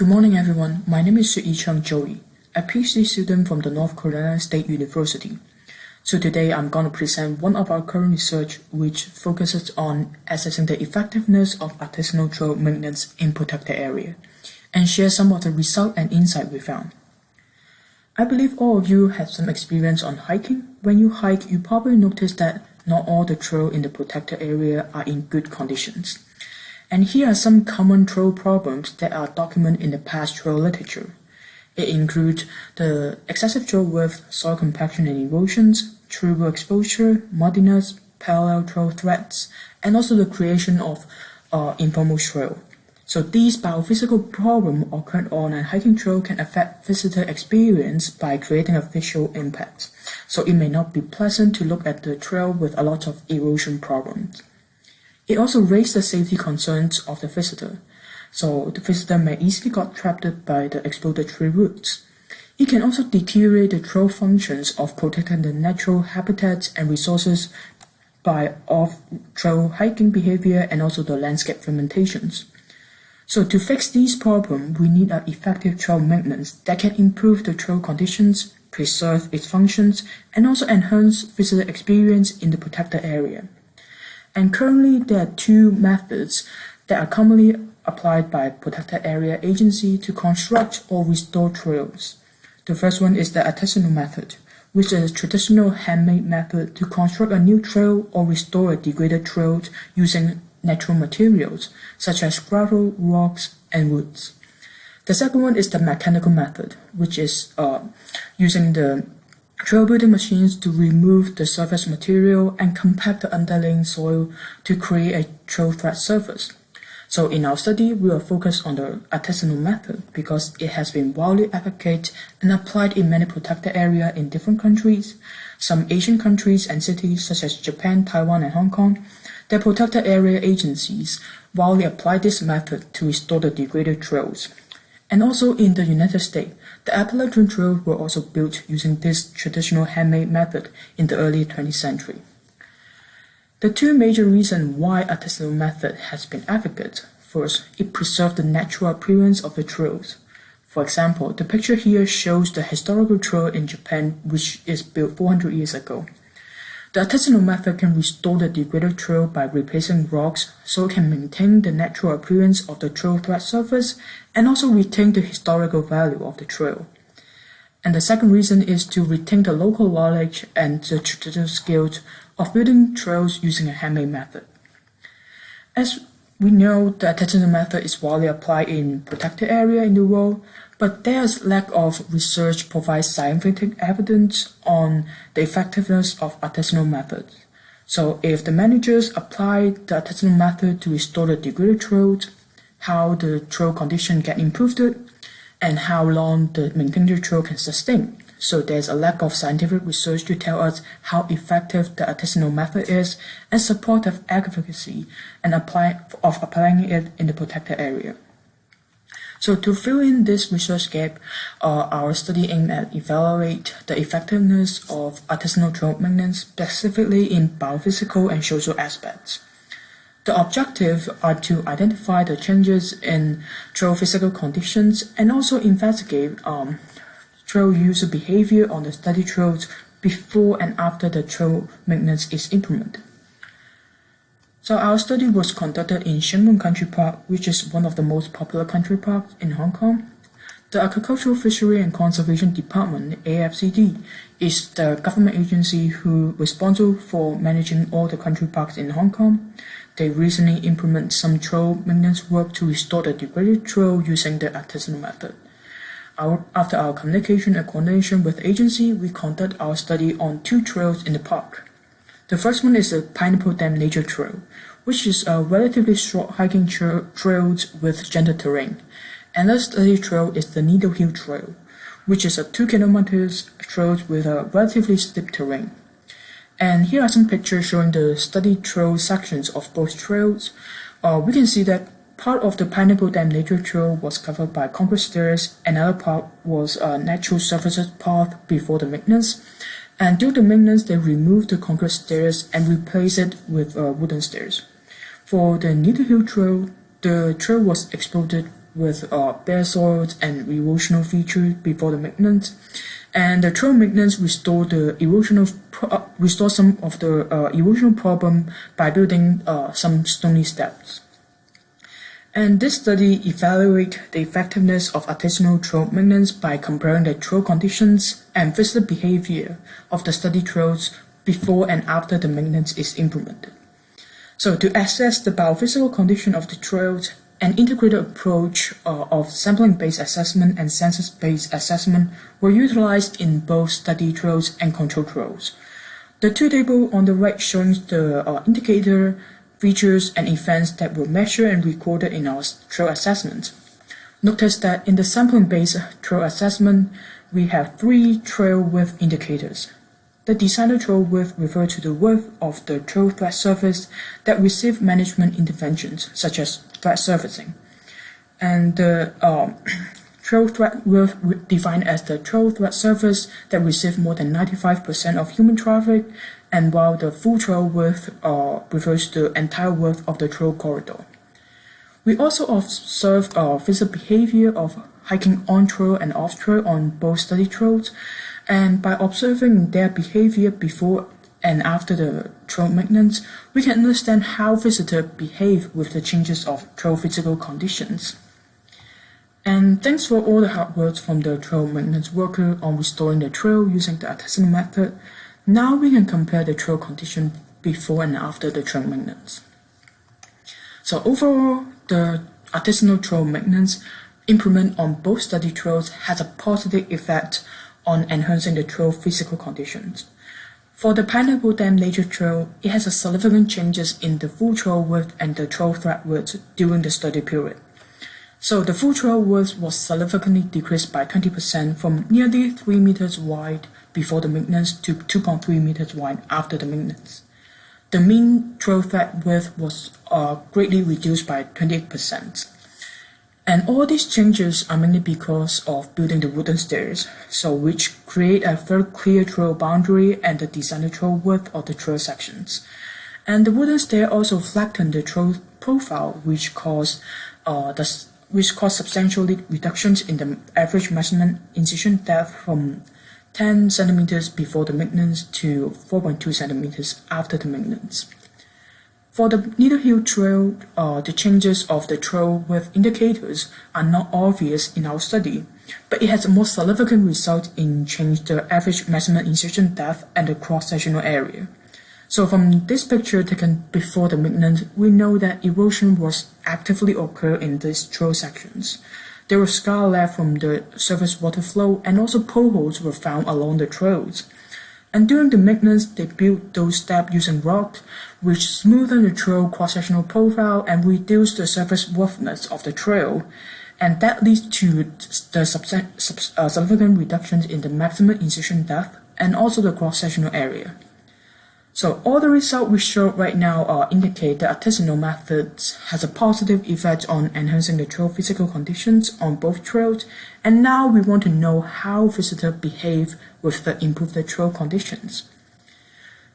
Good morning, everyone. My name is Yi Chung Joey, a PhD student from the North Carolina State University. So today I'm going to present one of our current research which focuses on assessing the effectiveness of artisanal trail maintenance in protected area and share some of the result and insight we found. I believe all of you have some experience on hiking. When you hike, you probably notice that not all the trail in the protected area are in good conditions. And here are some common trail problems that are documented in the past trail literature. It includes the excessive trail width, soil compaction and erosions, tree exposure, muddiness, parallel trail threats, and also the creation of uh, informal trail. So these biophysical problems occurred on a hiking trail can affect visitor experience by creating a visual impact. So it may not be pleasant to look at the trail with a lot of erosion problems. It also raised the safety concerns of the visitor, so the visitor may easily get trapped by the exploded tree roots. It can also deteriorate the trail functions of protecting the natural habitats and resources by off-trail hiking behavior and also the landscape fermentations. So to fix these problems, we need an effective trail maintenance that can improve the trail conditions, preserve its functions, and also enhance visitor experience in the protected area. And currently, there are two methods that are commonly applied by protected area agency to construct or restore trails. The first one is the artisanal method, which is a traditional handmade method to construct a new trail or restore a degraded trail using natural materials, such as gravel, rocks, and woods. The second one is the mechanical method, which is uh, using the Trail building machines to remove the surface material and compact the underlying soil to create a trail flat surface. So in our study, we will focus on the artisanal method because it has been widely advocated and applied in many protected areas in different countries. Some Asian countries and cities such as Japan, Taiwan, and Hong Kong, their protected area agencies widely apply this method to restore the degraded trails. And also in the United States, the Appalachian Trail were also built using this traditional handmade method in the early 20th century. The two major reasons why artisanal method has been advocated. First, it preserved the natural appearance of the trails. For example, the picture here shows the historical trail in Japan which is built 400 years ago. The artisanal method can restore the degraded trail by replacing rocks so it can maintain the natural appearance of the trail tread surface and also retain the historical value of the trail. And the second reason is to retain the local knowledge and the traditional skills of building trails using a handmade method. As we know, the artisanal method is widely applied in protected area in the world, but there's lack of research provides scientific evidence on the effectiveness of artisanal methods. So if the managers apply the artisanal method to restore the degraded trails, how the trail condition get improved, and how long the maintained trail can sustain. So there's a lack of scientific research to tell us how effective the artisanal method is and support of advocacy and apply, of applying it in the protected area. So to fill in this research gap, uh, our study aimed at evaluate the effectiveness of artisanal trail maintenance specifically in biophysical and social aspects. The objective are to identify the changes in trail physical conditions and also investigate um, trail user behavior on the study trails before and after the trail maintenance is implemented. So our study was conducted in Shing Mun Country Park, which is one of the most popular country parks in Hong Kong. The Agricultural Fishery and Conservation Department, AFCD, is the government agency who responsible for managing all the country parks in Hong Kong. They recently implemented some trail maintenance work to restore the degraded trail using the artisanal method. Our, after our communication and coordination with agency, we conducted our study on two trails in the park. The first one is the Pineapple Dam Nature Trail, which is a relatively short hiking tra trail with gentle terrain. Another study trail is the Needle Hill Trail, which is a 2 kilometers trail with a relatively steep terrain. And here are some pictures showing the study trail sections of both trails. Uh, we can see that part of the Pineapple Dam Nature Trail was covered by concrete stairs, another part was a natural surface path before the maintenance, and due to maintenance, they removed the concrete stairs and replaced it with uh, wooden stairs. For the Needle Hill Trail, the trail was exploded with uh, bare soils and erosional features before the maintenance. And the trail maintenance restored the erosional pro- restore some of the uh, erosional problem by building uh, some stony steps. And this study evaluate the effectiveness of artisanal trail maintenance by comparing the trail conditions and visitor behavior of the study trails before and after the maintenance is implemented. So to assess the biophysical condition of the trails, an integrated approach uh, of sampling-based assessment and census-based assessment were utilized in both study trails and control trails. The two tables on the right showing the uh, indicator features and events that were measured and recorded in our trail assessment. Notice that in the sampling-based trail assessment, we have three trail width indicators. The designer trail width refers to the width of the trail tread surface that receive management interventions, such as tread surfacing. And the um, trail tread width defined as the trail tread surface that receive more than 95% of human traffic and while the full trail width uh, refers to the entire width of the trail corridor. We also observed uh, behavior of hiking on trail and off trail on both study trails, and by observing their behavior before and after the trail maintenance, we can understand how visitors behave with the changes of trail physical conditions. And thanks for all the hard work from the trail maintenance worker on restoring the trail using the artisanal method. Now we can compare the trail condition before and after the trail maintenance. So overall, the artisanal trail maintenance implement on both study trails has a positive effect on enhancing the trail physical conditions. For the Pineapple Dam Nature Trail, it has a significant changes in the full trail width and the trail tread width during the study period. So the full trail width was significantly decreased by 20% from nearly 3 meters wide before the maintenance to 2.3 meters wide after the maintenance. The mean trail tread width was uh, greatly reduced by 28%. And all these changes are mainly because of building the wooden stairs, so which create a very clear trail boundary and the designer trail width of the trail sections. And the wooden stair also flattened the trail profile, which cause uh, the which caused substantial reductions in the average maximum incision depth from 10 centimeters before the maintenance to 4.2 centimeters after the maintenance. For the Needle Hill Trail, uh, the changes of the trail with indicators are not obvious in our study, but it has a more significant result in change the average maximum incision depth and the cross-sectional area. So from this picture taken before the maintenance, we know that erosion was actively occur in these trail sections. There were scar left from the surface water flow and also potholes were found along the trails. And during the maintenance, they built those steps using rock, which smoothened the trail cross-sectional profile and reduced the surface roughness of the trail. And that leads to the uh, significant reductions in the maximum incision depth and also the cross-sectional area. So all the results we show right now uh, indicate that artisanal methods has a positive effect on enhancing the trail physical conditions on both trails. And now we want to know how visitors behave with the improved trail conditions.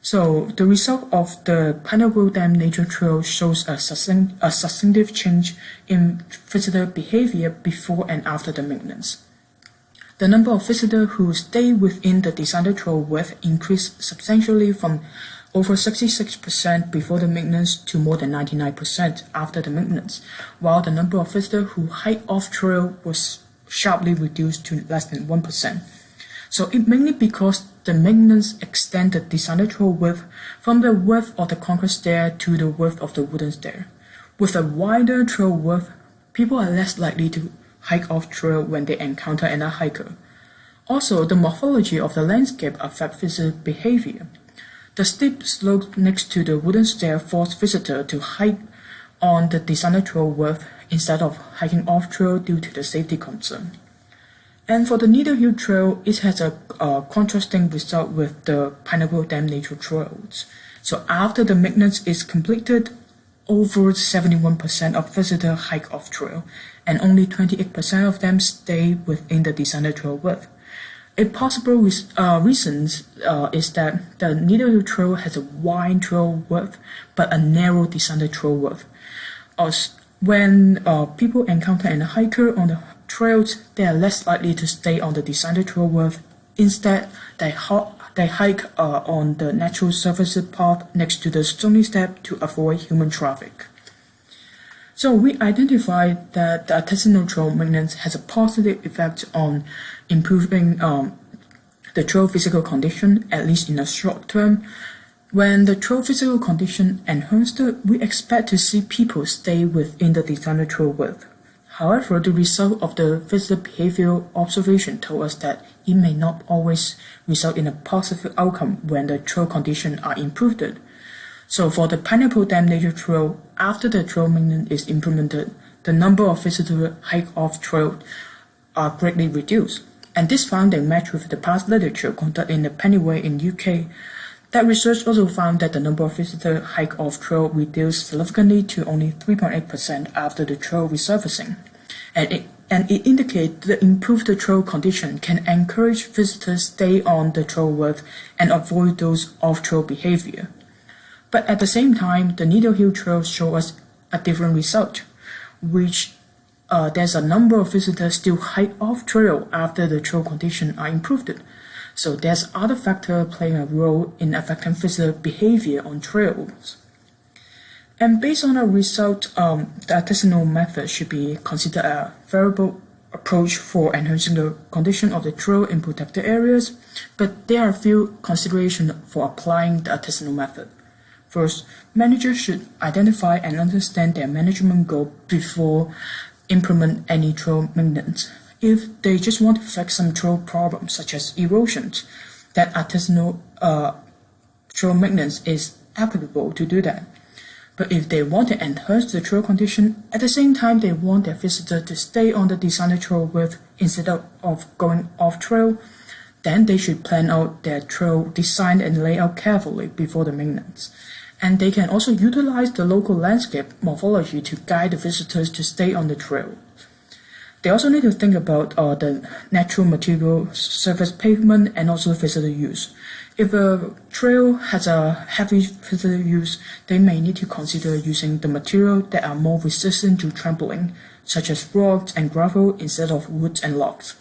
So the result of the Pineapple Dam Nature Trail shows a, substantive change in visitor behavior before and after the maintenance. The number of visitors who stay within the designer trail width increased substantially from over 66% before the maintenance to more than 99% after the maintenance, while the number of visitors who hike off trail was sharply reduced to less than 1%. So it mainly because the maintenance extend the trail width from the width of the concrete stair to the width of the wooden stair. With a wider trail width, people are less likely to hike off trail when they encounter another hiker. Also, the morphology of the landscape affects visitor behavior. The steep slope next to the wooden stair force visitor to hike on the designer trail width instead of hiking off trail due to the safety concern. And for the Needle Hill Trail, it has a, a contrasting result with the Pineapple Dam Nature Trails. So after the maintenance is completed, over 71% of visitors hike off trail, and only 28% of them stay within the designer trail width. A possible uh, reason uh, is that the Needle Trail has a wide trail width but a narrow designer trail width. when uh, people encounter a hiker on the trails, they are less likely to stay on the designated trail width. Instead, they, ho- they hike uh, on the natural surface path next to the stony step to avoid human traffic. So we identified that the artisanal trail maintenance has a positive effect on improving um, the trail physical condition, at least in the short term. When the trail physical condition enhanced, we expect to see people stay within the designated trail width. However, the result of the visitor behavioral observation told us that it may not always result in a positive outcome when the trail conditions are improved. So for the Pineapple Dam Nature Trail, after the trail maintenance is implemented, the number of visitors hike off trail are greatly reduced. And this finding matched with the past literature conducted in the Pennine Way in UK. That research also found that the number of visitors hike off trail reduced significantly to only 3.8% after the trail resurfacing. And it, and it indicates the improved trail condition can encourage visitors stay on the trail width and avoid those off-trail behavior. But at the same time, the Needle Hill Trail show us a different result, which uh, there's a number of visitors still hike off trail after the trail conditions are improved. So there's other factor playing a role in affecting visitor behavior on trails. And based on our result, um, the artisanal method should be considered a variable approach for enhancing the condition of the trail in protected areas, but there are a few considerations for applying the artisanal method. First, managers should identify and understand their management goal before implement any trail maintenance. If they just want to fix some trail problems such as erosions, that artisanal uh, trail maintenance is applicable to do that. But if they want to enhance the trail condition, at the same time they want their visitor to stay on the designated trail instead of, of going off trail, then they should plan out their trail design and layout carefully before the maintenance. And they can also utilize the local landscape morphology to guide the visitors to stay on the trail. They also need to think about uh, the natural material, surface pavement, and also visitor use. If a trail has a heavy visitor use, they may need to consider using the material that are more resistant to trampling, such as rocks and gravel instead of wood and logs.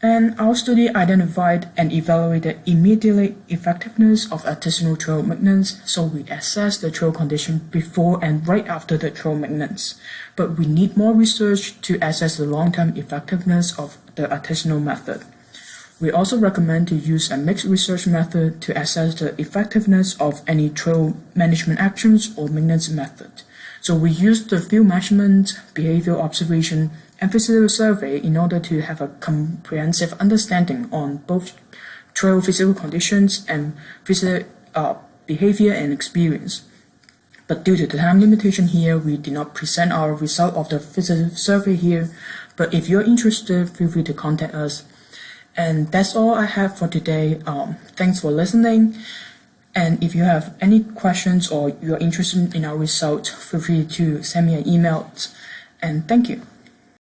And our study identified and evaluated immediately effectiveness of artisanal trail maintenance, so we assessed the trail condition before and right after the trail maintenance. But we need more research to assess the long-term effectiveness of the artisanal method. We also recommend to use a mixed research method to assess the effectiveness of any trail management actions or maintenance method. So we use the field measurement, behavioral observation, and physical survey in order to have a comprehensive understanding on both trail physical conditions and physical uh, behavior and experience. But due to the time limitation here, we did not present our result of the physical survey here. But if you're interested, feel free to contact us. And that's all I have for today. Um, thanks for listening. And if you have any questions or you're interested in our result, feel free to send me an email. And thank you.